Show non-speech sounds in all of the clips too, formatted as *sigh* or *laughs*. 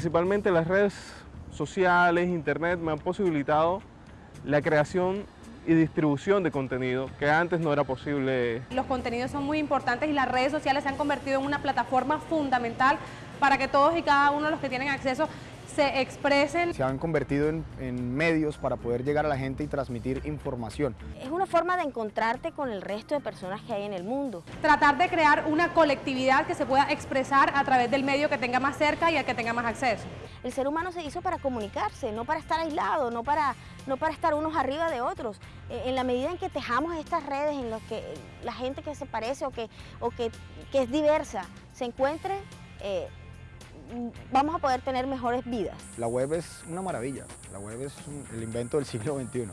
Principalmente las redes sociales, internet me han posibilitado la creación y distribución de contenido que antes no era posible. Los contenidos son muy importantes y las redes sociales se han convertido en una plataforma fundamental para que todos y cada uno de los que tienen acceso se expresen. Se han convertido en, en, medios para poder llegar a la gente y transmitir información. Es una forma de encontrarte con el resto de personas que hay en el mundo. Tratar de crear una colectividad que se pueda expresar a través del medio que tenga más cerca y al que tenga más acceso. El ser humano se hizo para comunicarse, no para estar aislado, no para, no para estar unos arriba de otros. En la medida en que tejamos estas redes, en las que la gente que se parece o que, o que, que es diversa se encuentre, eh, vamos a poder tener mejores vidas. La web es una maravilla, la web es un, el invento del siglo XXI.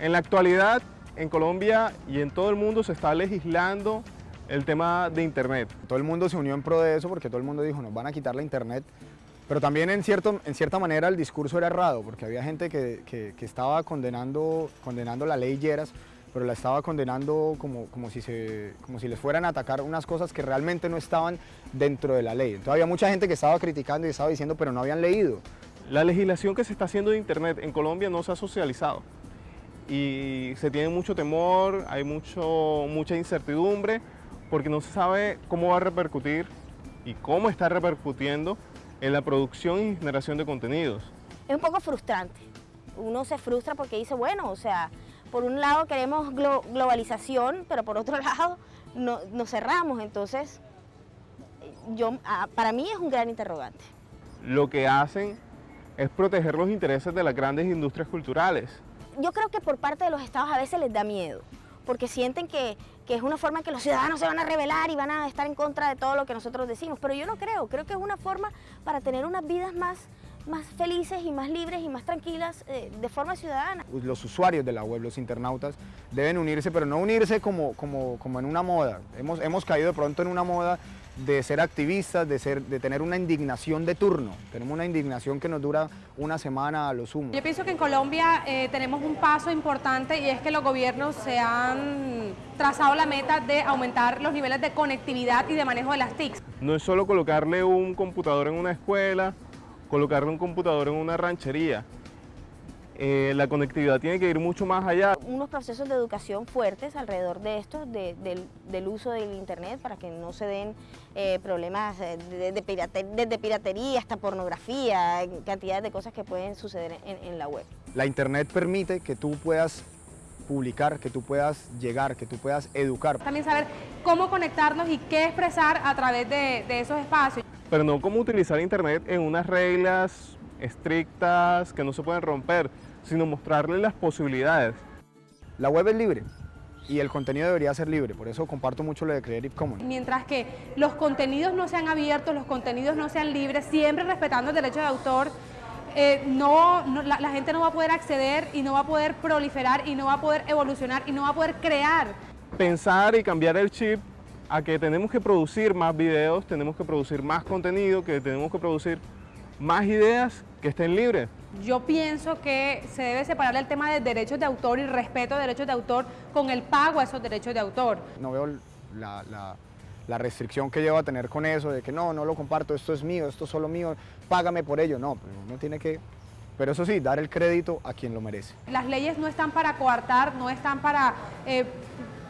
En la actualidad, en Colombia y en todo el mundo se está legislando el tema de Internet. Todo el mundo se unió en pro de eso porque todo el mundo dijo, nos van a quitar la Internet, pero también en, cierto, en cierta manera el discurso era errado, porque había gente que, que, que estaba condenando, condenando la ley Lleras, pero la estaba condenando como, como, si se, como si les fueran a atacar unas cosas que realmente no estaban dentro de la ley. Entonces había mucha gente que estaba criticando y estaba diciendo, pero no habían leído. La legislación que se está haciendo de Internet en Colombia no se ha socializado y se tiene mucho temor, hay mucho, mucha incertidumbre porque no se sabe cómo va a repercutir y cómo está repercutiendo en la producción y generación de contenidos. Es un poco frustrante. Uno se frustra porque dice, bueno, o sea, por un lado queremos glo globalización, pero por otro *laughs* lado no, nos cerramos. Entonces, yo, para mí es un gran interrogante. Lo que hacen es proteger los intereses de las grandes industrias culturales. Yo creo que por parte de los estados a veces les da miedo, porque sienten que, que, es una forma en que los ciudadanos se van a rebelar y van a estar en contra de todo lo que nosotros decimos, pero yo no creo, creo que es una forma para tener unas vidas más, más felices y más libres y más tranquilas eh, de forma ciudadana. Los usuarios de la web, los internautas, deben unirse, pero no unirse como, como, como en una moda. Hemos, hemos caído de pronto en una moda de ser activistas, de, ser, de tener una indignación de turno. Tenemos una indignación que nos dura una semana a lo sumo. Yo pienso que en Colombia eh, tenemos un paso importante y es que los gobiernos se han trazado la meta de aumentar los niveles de conectividad y de manejo de las TICs. No es solo colocarle un computador en una escuela, colocarle un computador en una ranchería. Eh, la conectividad tiene que ir mucho más allá. Unos procesos de educación fuertes alrededor de esto, de, del, del, uso del internet, para que no se den eh, problemas de, de piratería, desde piratería hasta pornografía, cantidades de cosas que pueden suceder en, en la web. La internet permite que tú puedas publicar, que tú puedas llegar, que tú puedas educar. También saber cómo conectarnos y qué expresar a través de, de esos espacios. Pero no cómo utilizar internet en unas reglas estrictas que no se pueden romper, sino mostrarle las posibilidades. La web es libre y el contenido debería ser libre, por eso comparto mucho lo de Creative Commons. Mientras que los contenidos no sean abiertos, los contenidos no sean libres, siempre respetando el derecho de autor, eh, no, no la, la, gente no va a poder acceder y no va a poder proliferar y no va a poder evolucionar y no va a poder crear. Pensar y cambiar el chip a que tenemos que producir más videos, tenemos que producir más contenido, que tenemos que producir más ideas que estén libres. Yo pienso que se debe separar el tema de derechos de autor y respeto de derechos de autor con el pago a esos derechos de autor. No veo la, la, la restricción que lleva a tener con eso, de que no, no lo comparto, esto es mío, esto es solo mío, págame por ello. No, uno tiene que, pero eso sí, dar el crédito a quien lo merece. Las leyes no están para coartar, no están para... Eh,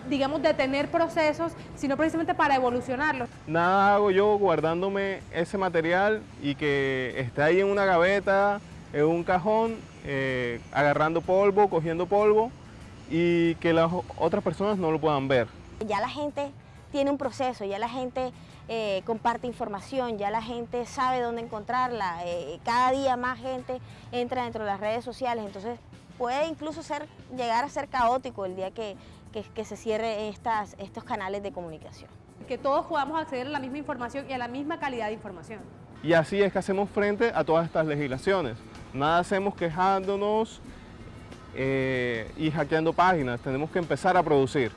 digamos, detener procesos, sino precisamente para evolucionarlos. Nada hago yo guardándome ese material y que esté ahí en una gaveta, en un cajón, eh, agarrando polvo, cogiendo polvo y que las otras personas no lo puedan ver. Ya la gente tiene un proceso, ya la gente eh, comparte información, ya la gente sabe dónde encontrarla, eh, cada día más gente entra dentro de las redes sociales, entonces puede incluso ser, llegar a ser caótico el día que, que, que se cierre estas, estos canales de comunicación. Que todos podamos acceder a la misma información y a la misma calidad de información. Y así es que hacemos frente a todas estas legislaciones. Nada hacemos quejándonos eh, y hackeando páginas, tenemos que empezar a producir.